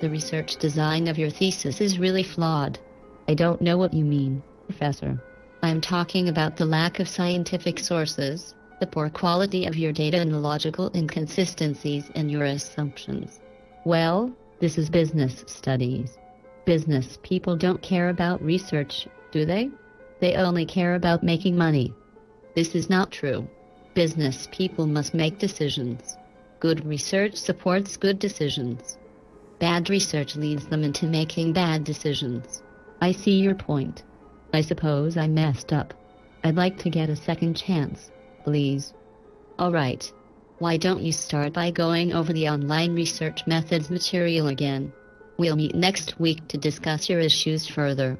The research design of your thesis is really flawed. I don't know what you mean, Professor. I'm talking about the lack of scientific sources, the poor quality of your data, and the logical inconsistencies in your assumptions. Well, this is business studies. Business people don't care about research, do they? They only care about making money. This is not true. Business people must make decisions. Good research supports good decisions. Bad research leads them into making bad decisions. I see your point. I suppose I messed up. I'd like to get a second chance, please. All right. Why don't you start by going over the online research methods material again? We'll meet next week to discuss your issues further.